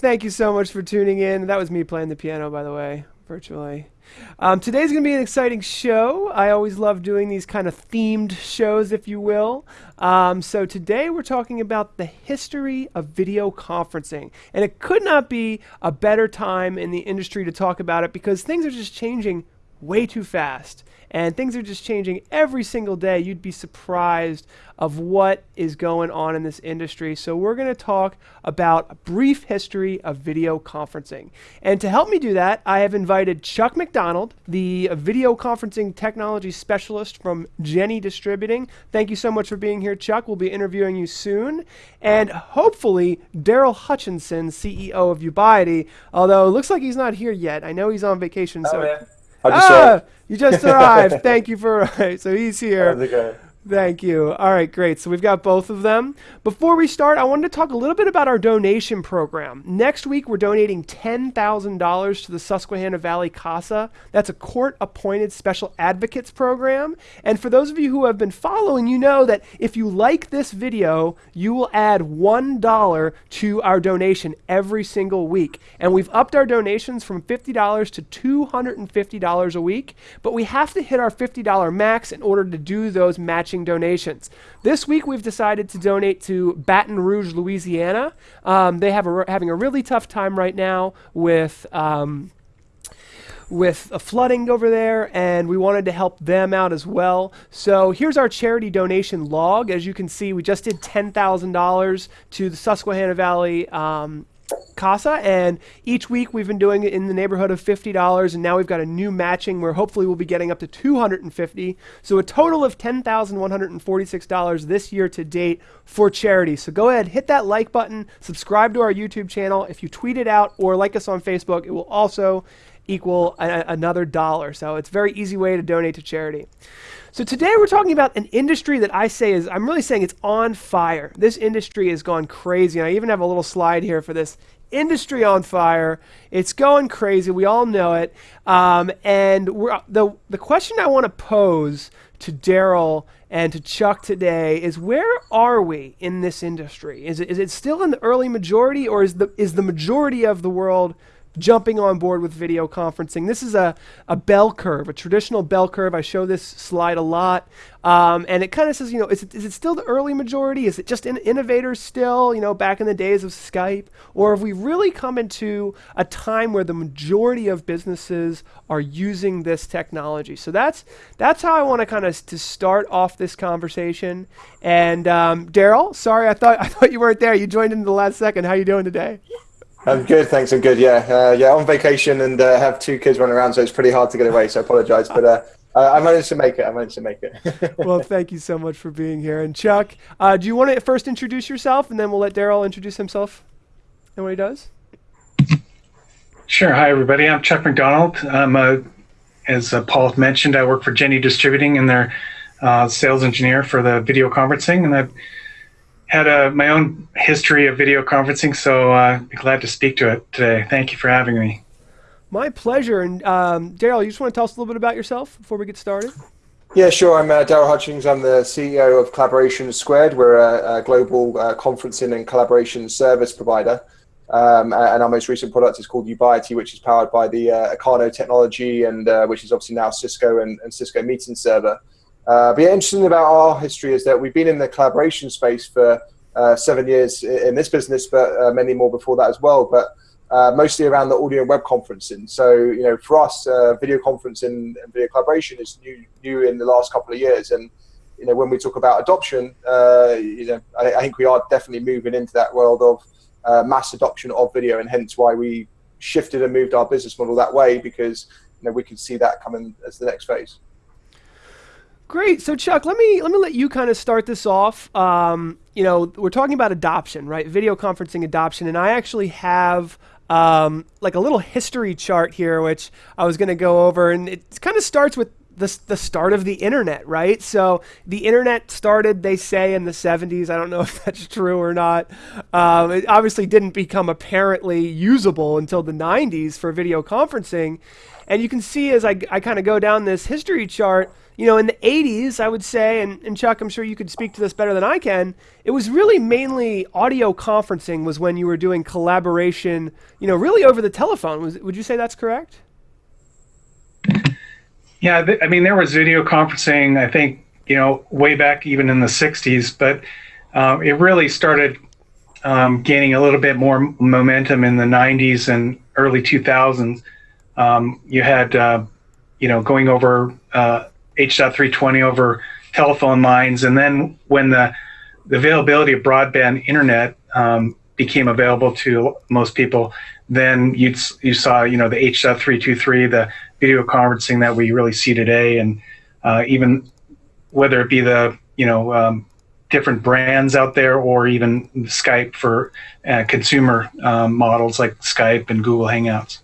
Thank you so much for tuning in. That was me playing the piano, by the way, virtually. Um, today's going to be an exciting show. I always love doing these kind of themed shows, if you will. Um, so today we're talking about the history of video conferencing. And it could not be a better time in the industry to talk about it because things are just changing way too fast and things are just changing every single day. You'd be surprised of what is going on in this industry. So we're going to talk about a brief history of video conferencing. And to help me do that, I have invited Chuck McDonald, the video conferencing technology specialist from Jenne Distributing. Thank you so much for being here, Chuck. We'll be interviewing you soon. And hopefully, Daryl Hutchinson, CEO of Ubiety, although it looks like he's not here yet. I know he's on vacation. Oh, so yeah. Ah, you just arrived. Thank you for so he's here. Thank you. All right, great. So we've got both of them. Before we start, I wanted to talk a little bit about our donation program. Next week, we're donating $10,000 to the Susquehanna Valley CASA. That's a court appointed special advocates program. And for those of you who have been following, you know that if you like this video, you will add $1 to our donation every single week. And we've upped our donations from $50 to $250 a week, but we have to hit our $50 max in order to do those matching matching donations. This week we've decided to donate to Baton Rouge, Louisiana. Um, they have a, having a really tough time right now with. Um, with a flooding over there, and we wanted to help them out as well. So here's our charity donation log. As you can see, we just did $10,000 to the Susquehanna Valley um, CASA, and each week we've been doing it in the neighborhood of $50, and now we've got a new matching where hopefully we'll be getting up to 250 So a total of $10,146 this year to date for charity. So go ahead, hit that like button, subscribe to our YouTube channel. If you tweet it out or like us on Facebook, it will also equal a, another dollar. So it's a very easy way to donate to charity. So today we're talking about an industry that I say is, I'm really saying it's on fire. This industry has gone crazy. And I even have a little slide here for this industry on fire. It's going crazy. We all know it. Um, and the, the question I want to pose to Daryl and to Chuck today is where are we in this industry? Is it, is it still in the early majority or is the, is the majority of the world jumping on board with video conferencing. This is a, a bell curve, a traditional bell curve. I show this slide a lot. Um, and it kind of says, you know, is it, is it still the early majority? Is it just in innovators still, you know, back in the days of Skype? Or have we really come into a time where the majority of businesses are using this technology? So that's, that's how I want to kind of to start off this conversation. And um, Daryl, sorry, I thought, I thought you weren't there. You joined in the last second. How are you doing today? I'm good, thanks. I'm good. Yeah, uh, yeah. On vacation and uh, have two kids running around, so it's pretty hard to get away. So I apologise, but uh, I managed to make it. I managed to make it. well, thank you so much for being here. And Chuck, uh, do you want to first introduce yourself, and then we'll let Daryl introduce himself and what he does? Sure. Hi, everybody. I'm Chuck McDonald. I'm a, as uh, Paul mentioned, I work for Jenne Distributing, and they're uh, sales engineer for the video conferencing, and I've had a, my own history of video conferencing, so uh, be glad to speak to it today. Thank you for having me. My pleasure. And um, Daryl, you just want to tell us a little bit about yourself before we get started? Yeah, sure. I'm uh, Daryl Hutchings. I'm the CEO of Collaboration Squared. We're a, a global uh, conferencing and collaboration service provider. Um, and our most recent product is called Ubiety, which is powered by the uh, Acano technology, and uh, which is obviously now Cisco and, and Cisco Meeting Server. Uh, but yeah, interesting about our history is that we've been in the collaboration space for uh, seven years in this business, but uh, many more before that as well. But uh, mostly around the audio and web conferencing. So you know, for us, uh, video conferencing and video collaboration is new new in the last couple of years. And you know, when we talk about adoption, uh, you know, I, I, think we are definitely moving into that world of mass adoption of video, and hence why we shifted and moved our business model that way because you know we can see that coming as the next phase. Great. So Chuck, let me let me let you kind of start this off. Um, you know, we're talking about adoption, right? Video conferencing adoption, and I actually have um, like a little history chart here, which I was going to go over, and it kind of starts with the, the start of the internet, right? So the internet started, they say, in the 70s. I don't know if that's true or not. Um, it obviously didn't become apparently usable until the 90s for video conferencing. And you can see as I, I kind of go down this history chart, you know, in the 80s, I would say, and, and Chuck, I'm sure you could speak to this better than I can, it was really mainly audio conferencing was when you were doing collaboration, you know, really over the telephone. Was, would you say that's correct? Yeah, th- I mean, there was video conferencing, I think, you know, way back even in the 60s, but uh, it really started um, gaining a little bit more momentum in the 90s and early 2000s. Um, you had, uh, you know, going over uh, H.320 over telephone lines, and then when the, the availability of broadband internet um, became available to most people, then you you saw, you know, the H.323, the video conferencing that we really see today, and uh, even whether it be the you know um, different brands out there or even Skype for uh, consumer um, models like Skype and Google Hangouts.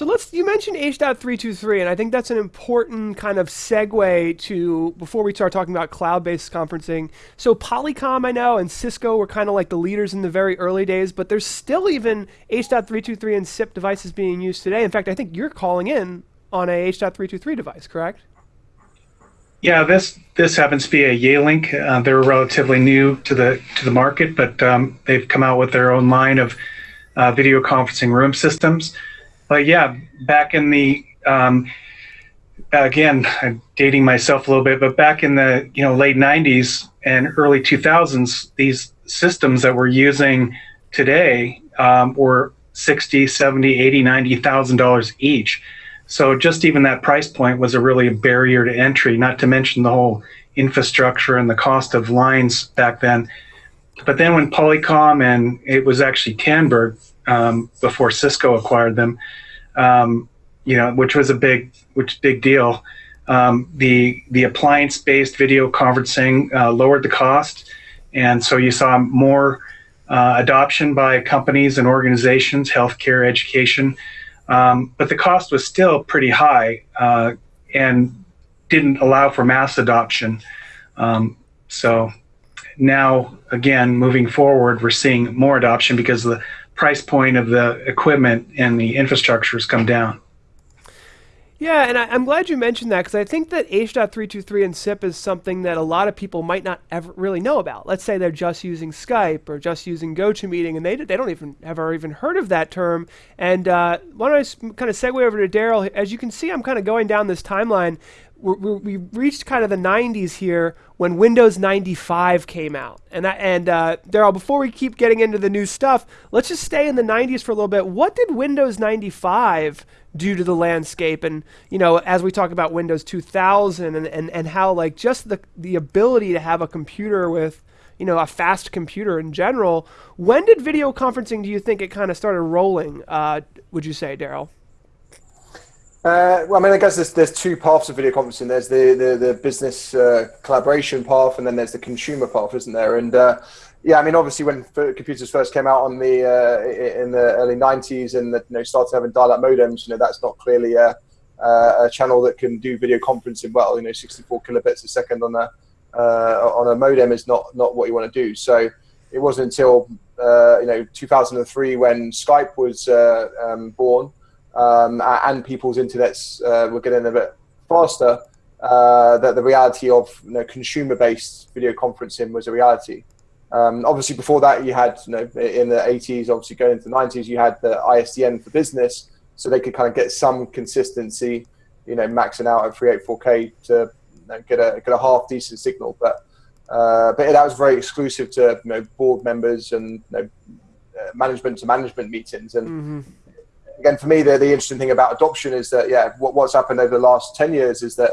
So let's. You mentioned H.323, and I think that's an important kind of segue to before we start talking about cloud-based conferencing. So Polycom, I know, and Cisco were kind of like the leaders in the very early days, but there's still even H.323 and SIP devices being used today. In fact, I think you're calling in on a H.323 device, correct? Yeah, this this happens to be a Yealink. Uh, they're relatively new to the to the market, but um, they've come out with their own line of uh, video conferencing room systems. But yeah, back in the um, again, I'm dating myself a little bit, but back in the you know late '90s and early 2000s, these systems that we're using today um, were 60, 70, 80, 90 thousand dollars each. So just even that price point was a really a barrier to entry. Not to mention the whole infrastructure and the cost of lines back then. But then when Polycom and it was actually Tandberg um, before Cisco acquired them, um, you know, which was a big, which big deal. Um, the the appliance based video conferencing uh, lowered the cost, and so you saw more uh, adoption by companies and organizations, healthcare, education. Um, but the cost was still pretty high uh, and didn't allow for mass adoption. Um, so now, again, moving forward, we're seeing more adoption because the price point of the equipment and the infrastructure has come down. Yeah, and I, am glad you mentioned that because I think that H.323 and SIP is something that a lot of people might not ever really know about. Let's say they're just using Skype or just using GoToMeeting, and they they don't even have ever even heard of that term. And uh, why don't I kind of segue over to Daryl? As you can see, I'm kind of going down this timeline we reached kind of the 90s here when Windows 95 came out. And and uh, Daryl, before we keep getting into the new stuff, let's just stay in the 90s for a little bit. What did Windows 95 do to the landscape? And you know, as we talk about Windows 2000 and, and, and how like just the the ability to have a computer with you know a fast computer in general. When did video conferencing? Do you think it kind of started rolling? Uh, would you say, Daryl? Uh, well, I mean, I guess there's there's two paths of video conferencing. There's the the, the business uh, collaboration path, and then there's the consumer path, isn't there? And uh, yeah, I mean, obviously, when computers first came out on the uh, in the early '90s and the, you know started having dial-up modems, you know, that's not clearly a, a channel that can do video conferencing well. You know, 64 kilobits a second on a uh, on a modem is not not what you want to do. So it wasn't until uh, you know 2003 when Skype was um, born um, and people's internets uh, were getting a bit faster, uh, that the reality of you know, consumer-based video conferencing was a reality. Um, obviously, before that, you had you know, in the 80s, obviously going into the 90s, you had the ISDN for business, so they could kind of get some consistency, you know, maxing out at 384K to you know, get a get a half decent signal. But uh, but that was very exclusive to you know, board members and you know, uh, management to management meetings. And mm-hmm again, for me, the, the interesting thing about adoption is that, yeah, what, what's happened over the last 10 years is that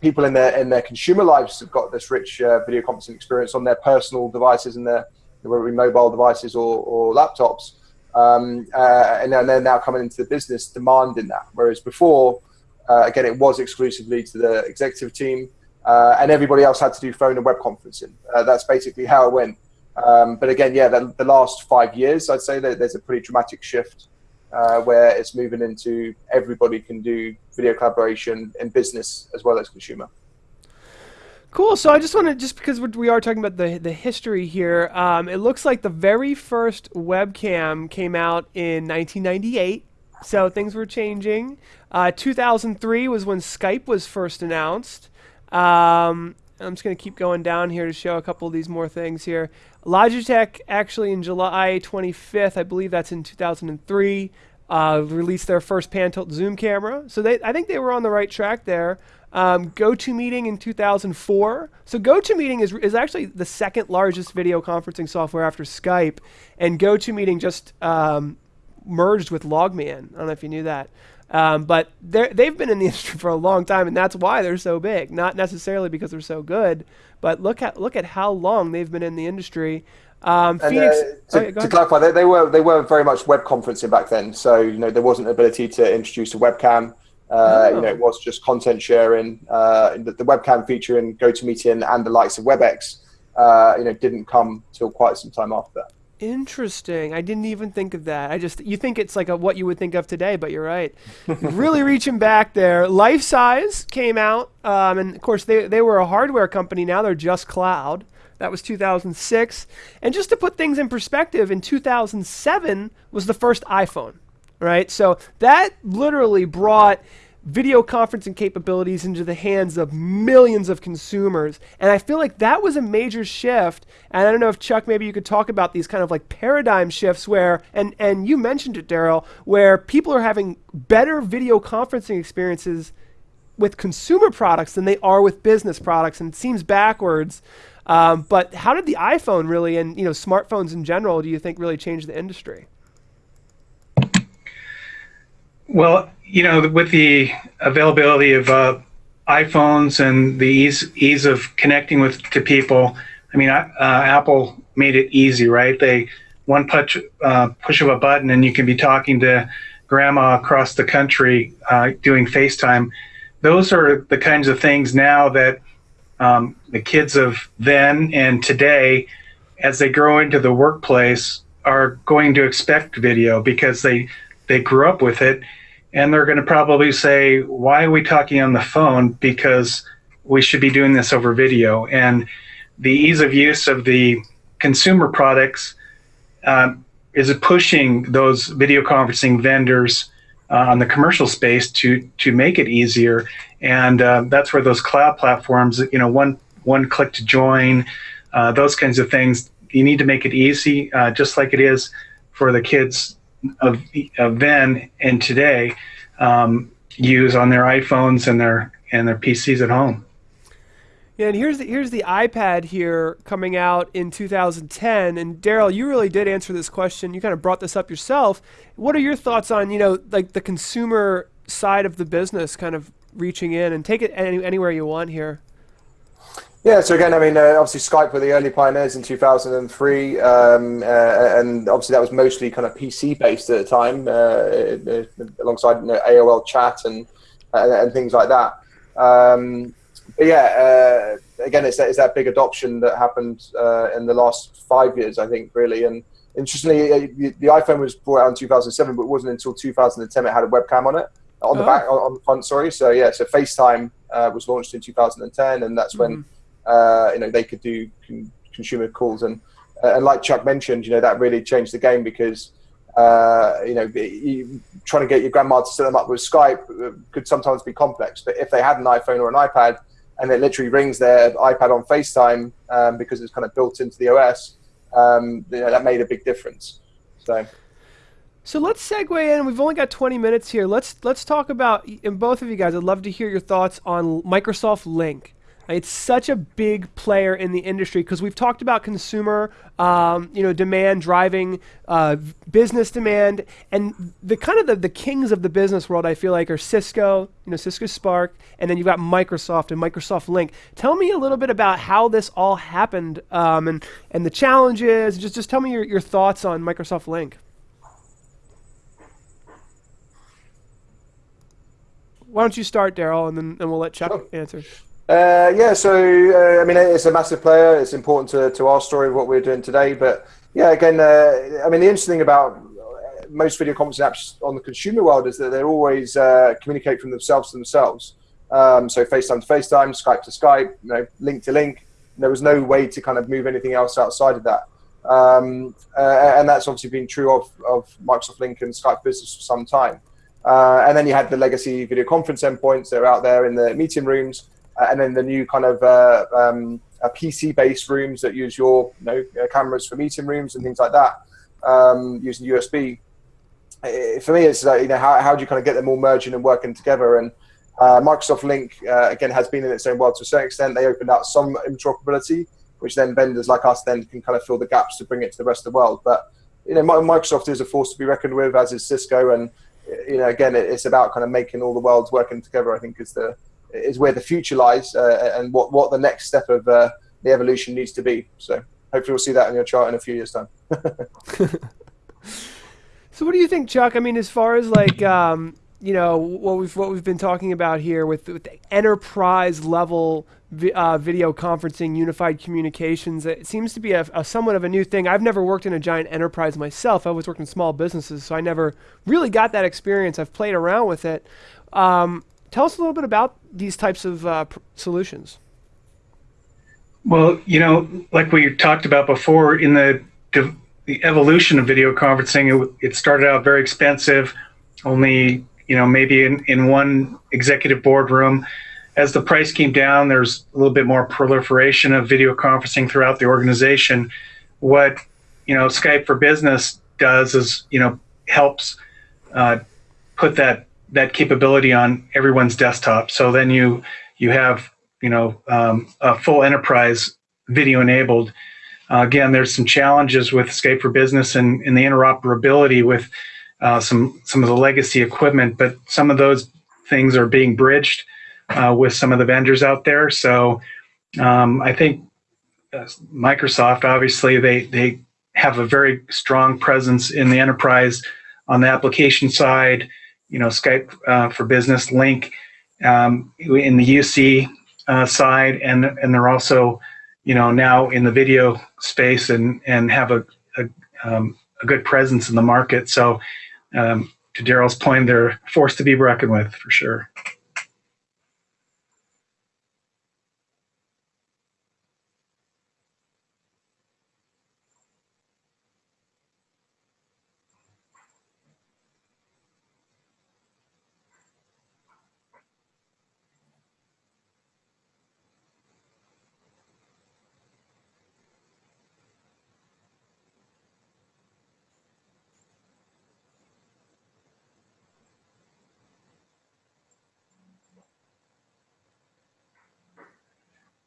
people in their in their consumer lives have got this rich uh, video conferencing experience on their personal devices and their whether it be mobile devices or, or laptops, um, uh, and then they're now coming into the business demanding that. Whereas before, uh, again, it was exclusively to the executive team, uh, and everybody else had to do phone and web conferencing. Uh, that's basically how it went. Um, but again, yeah, the, the, last five years, I'd say there's a pretty dramatic shift uh, where it's moving into everybody can do video collaboration in business as well as consumer. Cool. So I just want to, just because we are talking about the the history here, um, it looks like the very first webcam came out in 1998. So things were changing. Uh, 2003 was when Skype was first announced. Um, I'm just going to keep going down here to show a couple of these more things here. Logitech actually in July 25th, I believe that's in 2003, uh, released their first pan tilt zoom camera. So they, I think they were on the right track there. Um, GoToMeeting in 2004. So GoToMeeting is, is actually the second largest video conferencing software after Skype, and GoToMeeting just um, merged with Logmein. I don't know if you knew that. Um, but they've been in the industry for a long time, and that's why they're so big. Not necessarily because they're so good, but look at look at how long they've been in the industry. Um, and, Phoenix. Uh, to, oh, to clarify, they, they, were they were very much web conferencing back then. So you know there wasn't ability to introduce a webcam. Uh, oh. You know, it was just content sharing. Uh, the, the, webcam feature in GoToMeeting and the likes of WebEx, uh, you know, didn't come till quite some time after that. Interesting. I didn't even think of that. I just you think it's like a, what you would think of today, but you're right. really reaching back there. Life Size came out, um, and of course they they were a hardware company. Now they're just cloud. That was 2006. And just to put things in perspective, in 2007 was the first iPhone, right? So that literally brought video conferencing capabilities into the hands of millions of consumers. And I feel like that was a major shift. And I don't know if Chuck, maybe you could talk about these kind of like paradigm shifts where, and, and you mentioned it, Daryl, where people are having better video conferencing experiences with consumer products than they are with business products. And it seems backwards. Um, but how did the iPhone really, and you know, smartphones in general, do you think really change the industry? Well, you know, with the availability of uh, iPhones and the ease ease of connecting with to people, I mean, uh, Apple made it easy, right? They one push uh, push of a button, and you can be talking to grandma across the country uh, doing FaceTime. Those are the kinds of things now that um, the kids of then and today, as they grow into the workplace, are going to expect video because they they grew up with it and they're going to probably say, "Why are we talking on the phone? Because we should be doing this over video." And the ease of use of the consumer products um, is pushing those video conferencing vendors uh, on the commercial space to to make it easier. And uh, that's where those cloud platforms, you know, one one click to join, uh, those kinds of things. You need to make it easy, uh, just like it is for the kids of, of then and today um, use on their iPhones and their and their PCs at home. Yeah, and here's the here's the iPad here coming out in 2010. And Daryl, you really did answer this question. You kind of brought this up yourself. What are your thoughts on you know like the consumer side of the business, kind of reaching in and take it any, anywhere you want here? Yeah, so again, I mean, uh, obviously Skype were the early pioneers in 2003, um, uh, and obviously that was mostly kind of PC based at the time, uh, alongside you know, AOL chat and and things like that. Um, but yeah, uh, again, it's that, it's that big adoption that happened uh, in the last five years, I think, really. And interestingly, uh, the, the, iPhone was brought out in 2007, but it wasn't until 2010 it had a webcam on it, on the oh. back, on, on, the front. Sorry, so yeah, so FaceTime was launched in 2010, and that's when. Mm-hmm uh, you know, they could do con- consumer calls, and uh, and like Chuck mentioned, you know, that really changed the game because. Uh, you know, you, trying to get your grandma to set them up with Skype uh, could sometimes be complex. But if they had an iPhone or an iPad, and it literally rings their iPad on FaceTime um, because it's kind of built into the OS, um, you know, that made a big difference. So. So let's segue in. We've only got 20 minutes here. Let's let's talk about and both of you guys. I'd love to hear your thoughts on Microsoft Lync. It's such a big player in the industry because we've talked about consumer, um, you know, demand driving uh, business demand, and the kind of the, the kings of the business world. I feel like are Cisco, you know, Cisco Spark, and then you've got Microsoft and Microsoft Lync. Tell me a little bit about how this all happened um, and and the challenges. Just just tell me your, your thoughts on Microsoft Lync. Why don't you start, Daryl, and then and we'll let Chuck sure. answer. Uh, yeah, so uh, I mean, it's a massive player. It's important to, to our story of what we're doing today. But yeah, again, uh, I mean, the interesting thing about most video conferencing apps on the consumer world is that they always uh, communicate from themselves to themselves. Um, so FaceTime to FaceTime, Skype to Skype, you know, Lync to Lync. There was no way to kind of move anything else outside of that. Um, uh, and that's obviously been true of, of Microsoft Lync and Skype Business for some time. Uh, and then you had the legacy video conference endpoints that are out there in the meeting rooms, and then the new kind of uh, um, PC-based rooms that use your you know, uh, cameras for meeting rooms and things like that, um, using USB. For me, it's like, you know how, how do you kind of get them all merging and working together? And uh, Microsoft Lync again has been in its own world to a certain extent. They opened out some interoperability, which then vendors like us then can kind of fill the gaps to bring it to the rest of the world. But you know, Microsoft is a force to be reckoned with, as is Cisco, and you know, again, it's about kind of making all the worlds working together. I think is the is where the future lies, uh, and what what the next step of uh, the evolution needs to be. So hopefully, we'll see that in your chart in a few years' time. so, what do you think, Chuck? I mean, as far as like um, you know what we've what we've been talking about here with, with enterprise level uh, video conferencing, unified communications. It seems to be a, a, somewhat of a new thing. I've never worked in a giant enterprise myself. I always worked in small businesses, so I never really got that experience. I've played around with it. Um, tell us a little bit about these types of uh, solutions. Well, you know, like we talked about before, in the the evolution of video conferencing, it, it started out very expensive, only you know, maybe in, in one executive boardroom. As the price came down, there's a little bit more proliferation of video conferencing throughout the organization. What, you know, Skype for Business does is, you know, helps uh, put that that capability on everyone's desktop. So then you you have you know um, a full enterprise video enabled. Uh, again, there's some challenges with Skype for Business and, and the interoperability with uh, some some of the legacy equipment, but some of those things are being bridged uh, with some of the vendors out there. So um, I think uh, Microsoft, obviously, they they have a very strong presence in the enterprise on the application side. You know, Skype uh, for Business, Lync um, in the UC uh, side, and and they're also you know now in the video space and and have a, a um, a good presence in the market. So um, to Daryl's point, they're forced to be reckoned with for sure.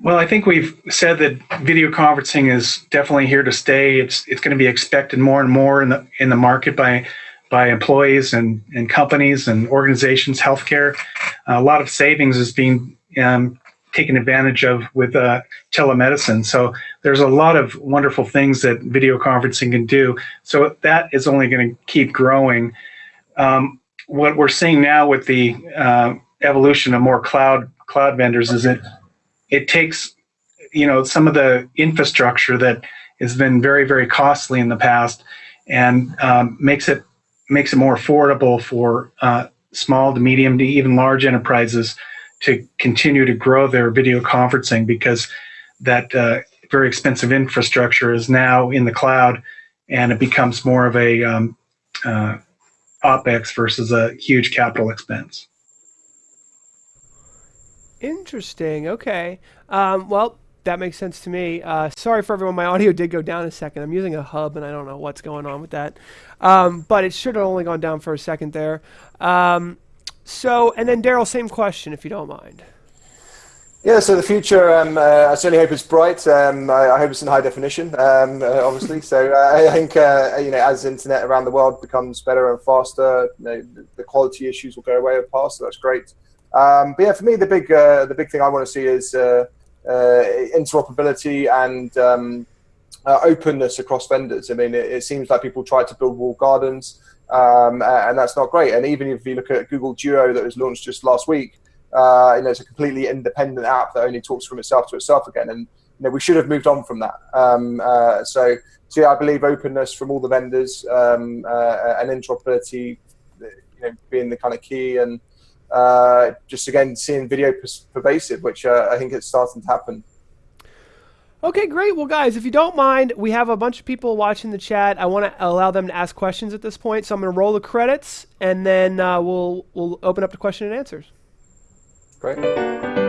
Well, I think we've said that video conferencing is definitely here to stay. It's it's going to be expected more and more in the in the market by by employees and, and companies and organizations, healthcare. A lot of savings is being um, taken advantage of with uh, telemedicine. So there's a lot of wonderful things that video conferencing can do. So that is only going to keep growing. Um, what we're seeing now with the uh, evolution of more cloud cloud vendors is that it takes you know some of the infrastructure that has been very very costly in the past and um, makes it makes it more affordable for uh, small to medium to even large enterprises to continue to grow their video conferencing because that uh, very expensive infrastructure is now in the cloud and it becomes more of a um, uh, opex versus a huge capital expense Interesting. Okay. Um, well, that makes sense to me. Uh, sorry for everyone. My audio did go down a second. I'm using a hub, and I don't know what's going on with that. Um, but it should have only gone down for a second there. Um, so, and then Daryl, same question, if you don't mind. Yeah, so the future, um, uh, I certainly hope it's bright. Um, I, I, hope it's in high definition, um, uh, obviously. so uh, I think, uh, you know, as internet around the world becomes better and faster, you know, the quality issues will go away and pass. So that's great. Um, but yeah, for me, the big uh, the big thing I want to see is uh, uh, interoperability and um, uh, openness across vendors. I mean, it, it, seems like people try to build walled gardens, um, and that's not great. And even if you look at Google Duo that was launched just last week, uh, you know, it's a completely independent app that only talks from itself to itself again. And know, we should have moved on from that. Um, so, so yeah, I believe openness from all the vendors um, and interoperability, you know, being the kind of key, and uh, just again seeing video pervasive, which uh, I think it's starting to happen. Okay, great. Well, guys, if you don't mind, we have a bunch of people watching the chat. I want to allow them to ask questions at this point, so I'm going to roll the credits, and then uh, we'll we'll open up to question and answers. Great.